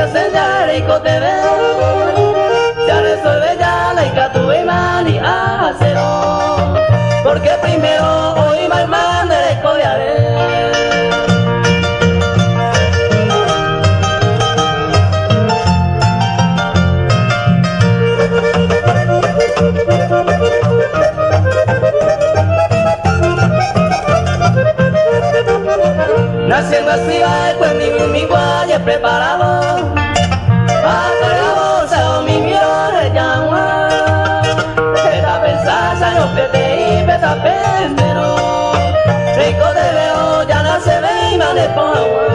y pues se presenta rico te soy bella la y tu imani a acero. Porque primero Naciendo así va pues mi mi guaya preparado Hasta la bolsa o mi miro de llama Peta pensasa no pete y peta pendero Rico te veo ya no se ve y me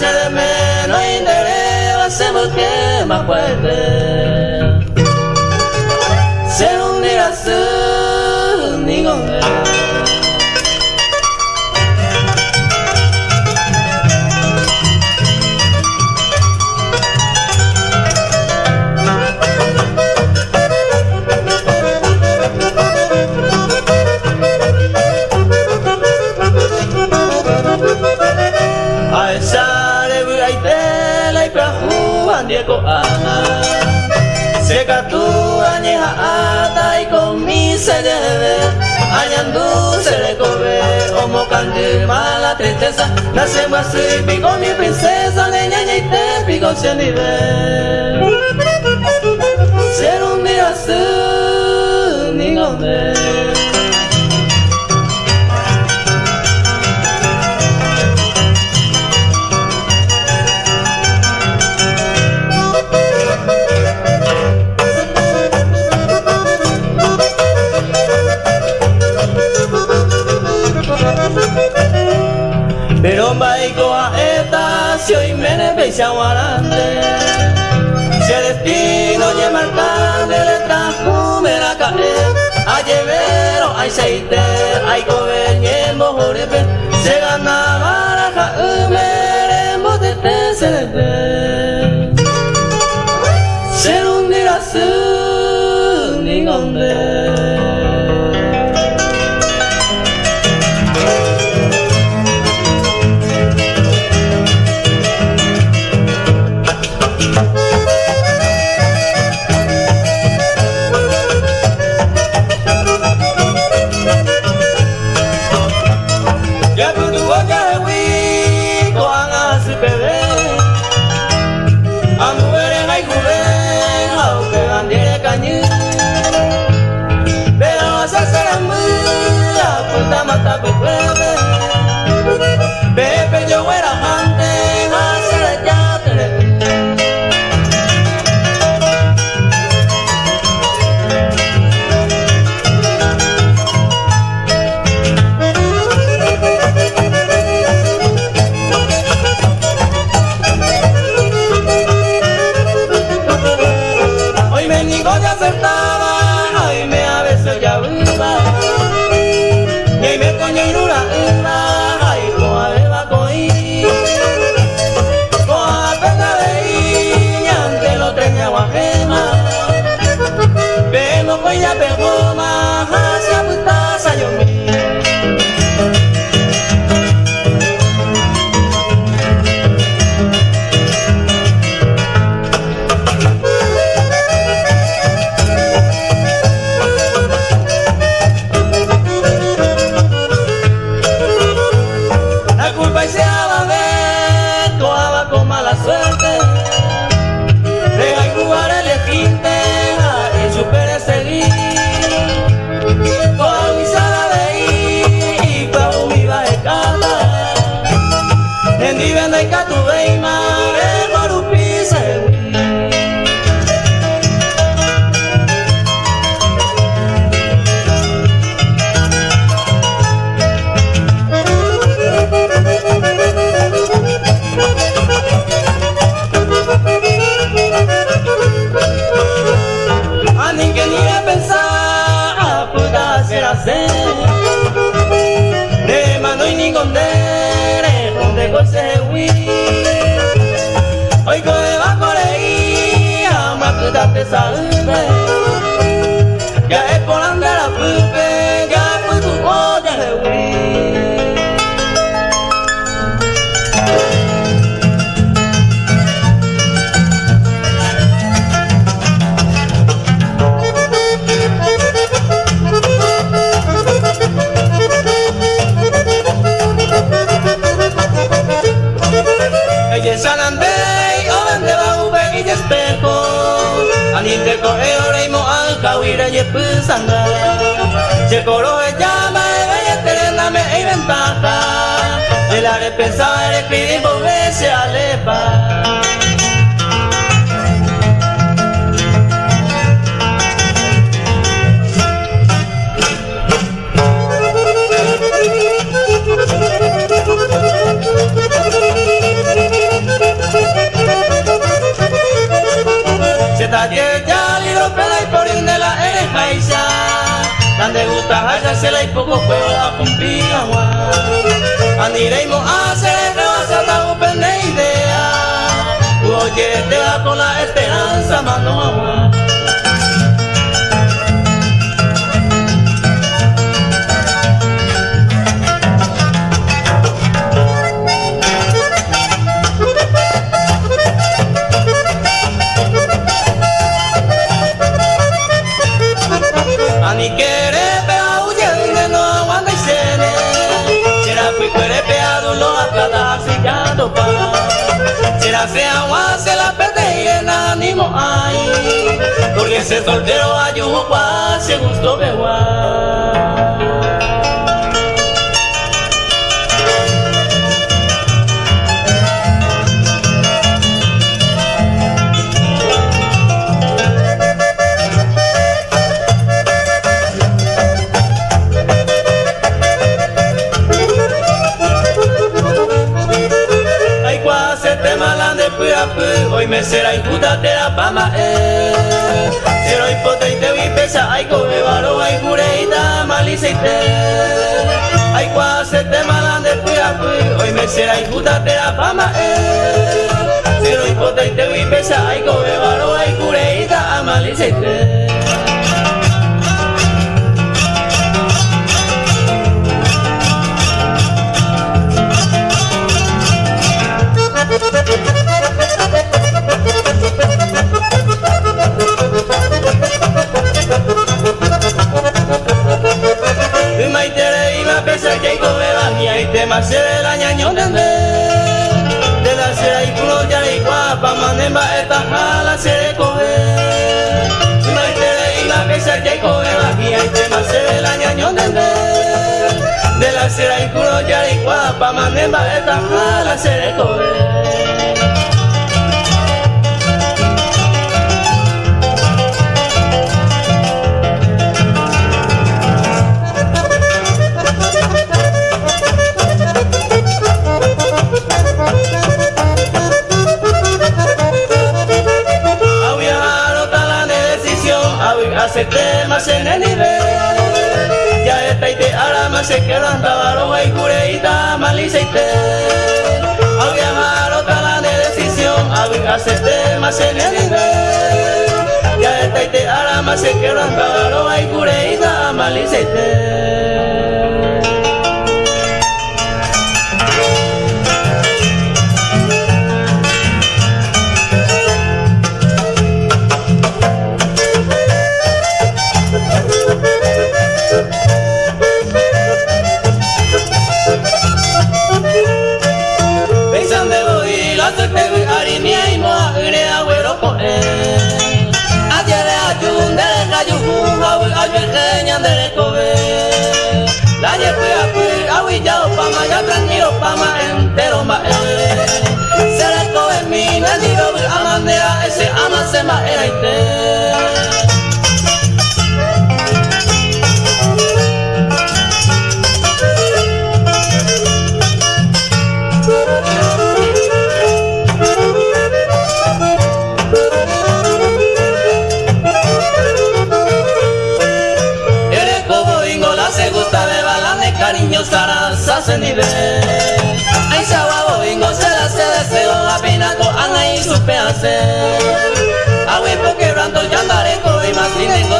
pase de menos indereva se me quema fuerte Seka tu añeja ata y con mi se debe Añandu se le corre como cande mala tristeza. Nace más pico mi princesa de ñaña y te pico se nivel Ser un día su ni guarande Si el destino lle marcande le trajo me la cae A llevero ay seite ay cobeñe mojorepe Se ganaba la jaumere mote te se le ve Se hundirá Oh, my Ella es San Andrés, o donde va ube y espejo. Anite coge oreimo al kawira y pusanga. Se coro e llama bella terena me e ventaja. El are pensar escribir volver se alepa. Se talle ya libro pela y por de la erejaisa Donde gusta haya se la y poco juego a cumplir agua Aniremos a hacer el rebasa la upende idea. Oye te va con la esperanza mano agua Se agua se la perde y en ánimo hay. Porque ese soltero ayuda se gustó beguá Ay, cureita, malice pesa que come bagia y te más se de la y culo ya y guapa manemba esta jala se Y maitere y ma pesa que come bagia y te más se de la y culo ya y guapa manemba esta jala se de temas en el nivel. Ya está y te arama se quedan tabaro y cureita malice y te. A viajar otra la decisión, a hacer temas en el nivel. Ya está y te arama se quedan tabaro y cureita malice eres como bingo la se gusta de balanzar niños para sacar nivel. Ese agua bobingo se la hace de seguro a pina con ahí supe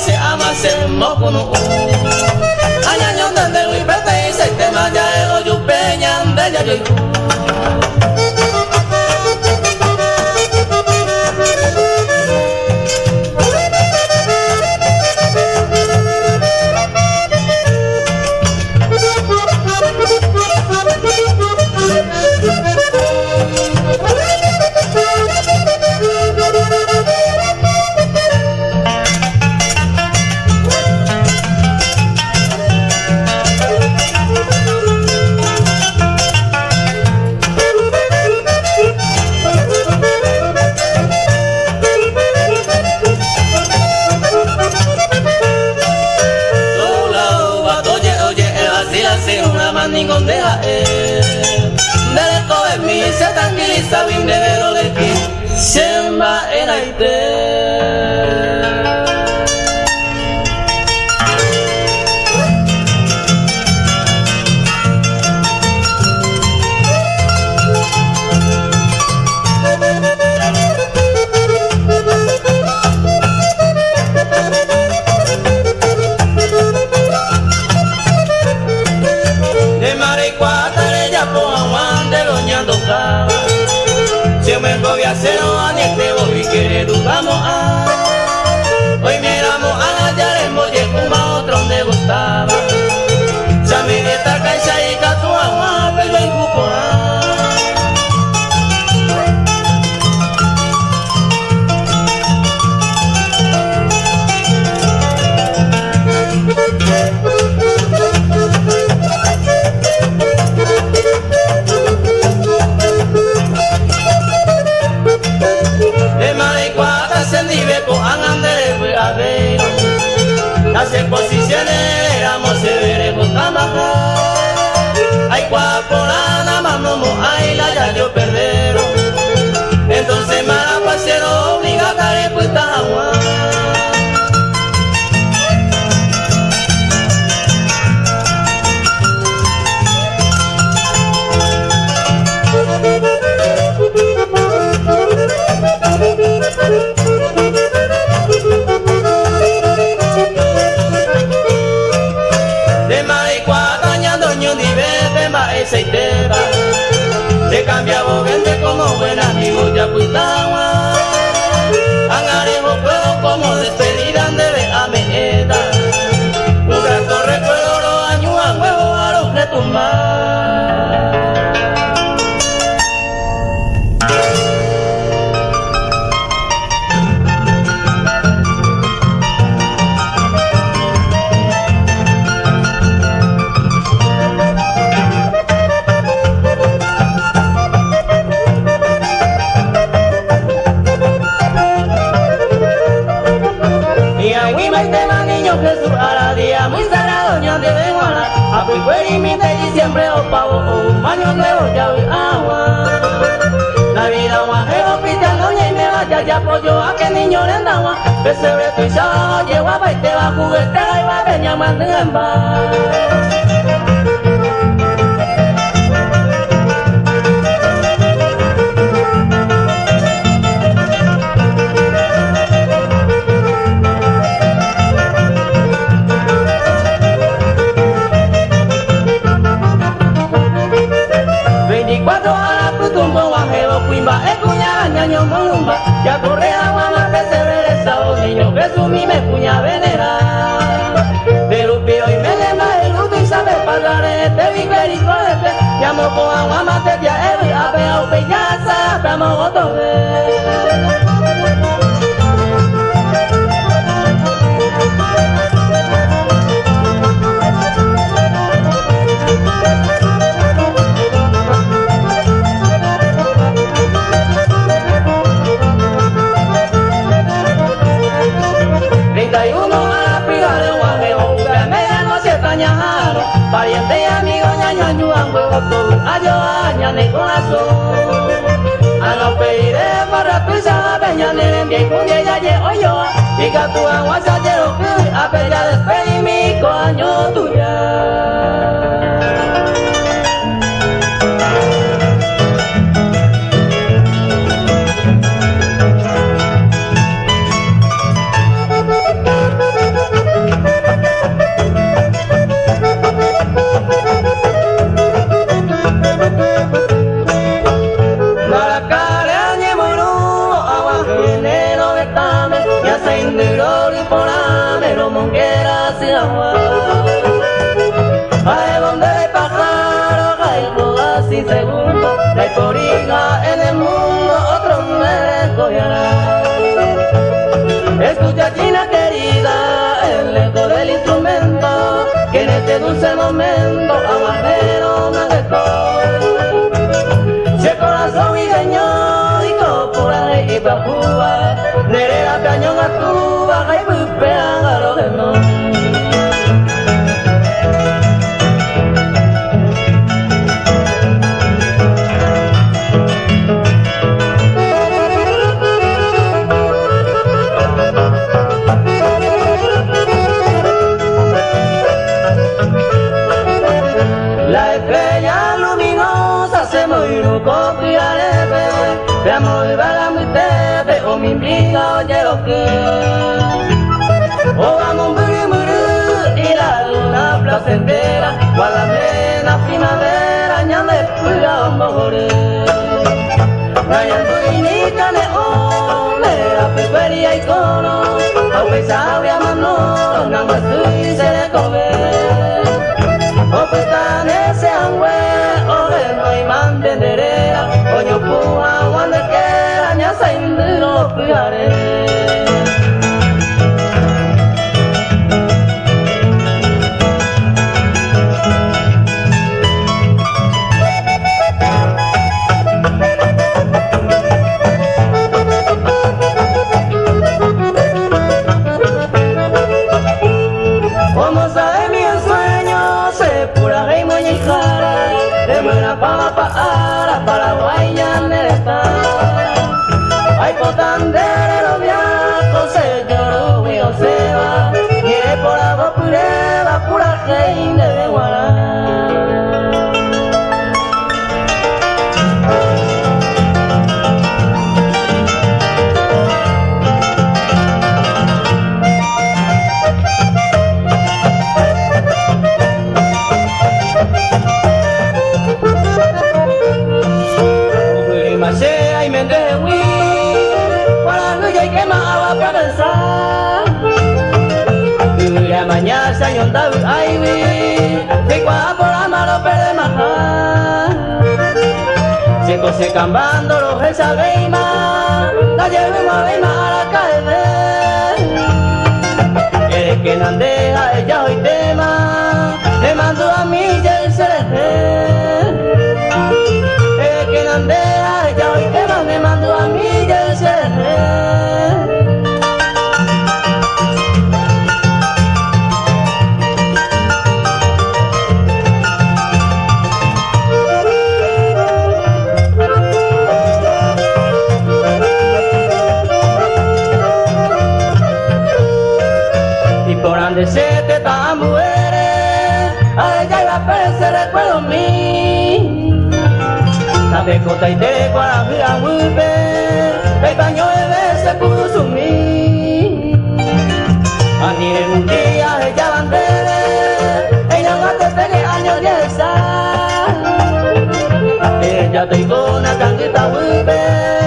se ama se mokuno Anya nyonda ndewi pete ise tema jae oju peña ndeja joiku Bravo, agua Que se brechó, llegó a baile, va a juguetear y va a venir a mandar cuatro alas, tu tumbo, bajeo, cuimba, escuña, ñaño, molumba, ya corre agua, mi me puña venera. De lupio y melena, el y sabe este este. Llamo con agua mate, ya el abe. feria y cono, ope sabe a mano, nanga tui se le cobe. Ope tan ese angüe, ope no y mantenderera, oño puja, guandequera, ña sa indiro pujare. se cambando los esa veima, la llevo a veima a la calle. Eres que saide kwa vya wupe Petanyo ele se kusumi Anire mukia ella bandere Ella mate pele año dieza Ella tengo una tanguita wupe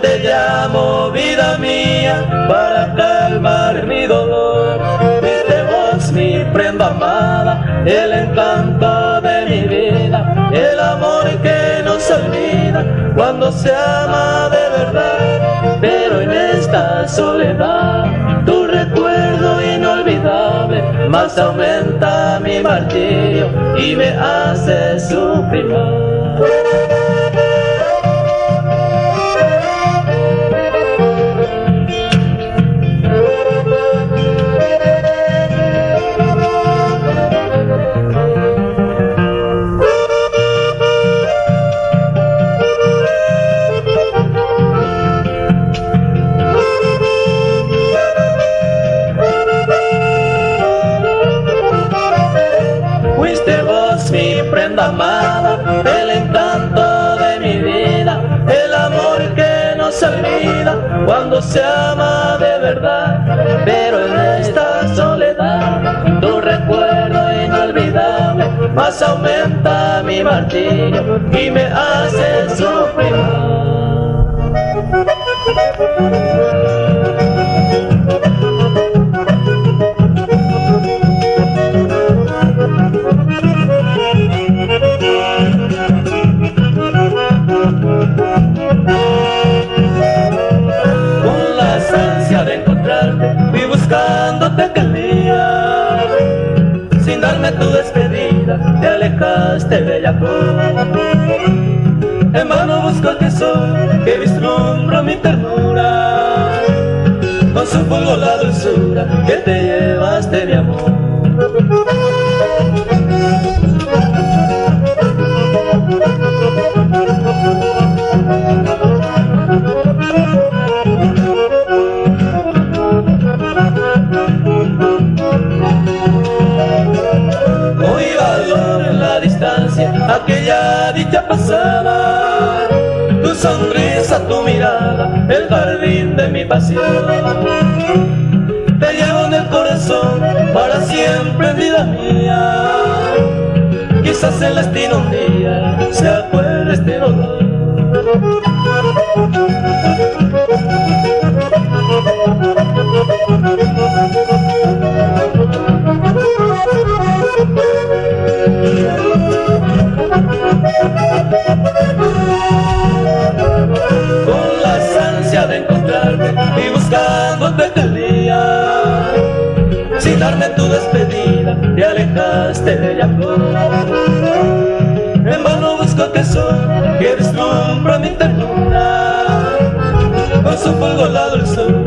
te llamo vida mía para calmar mi dolor. Viste vos mi prenda amada, el encanto de mi vida, el amor que no se olvida cuando se ama de verdad. Pero en esta soledad, tu recuerdo inolvidable más aumenta mi martirio y me hace sufrir más. Se ama de verdad. Pero en esta soledad, tu recuerdo inolvidable más aumenta mi martirio y me hace sufrir. Tu despedida, te alejaste, bella En vano busco el tesoro que vislumbra mi ternura, con su aquella dicha pasada, tu sonrisa, tu mirada, el jardín de mi pasión. Te llevo en el corazón para siempre, vida mía. Quizás el destino un día se acuerde este dolor. Tesoro que deslumbra mi ternura. Con su fuego la dulzura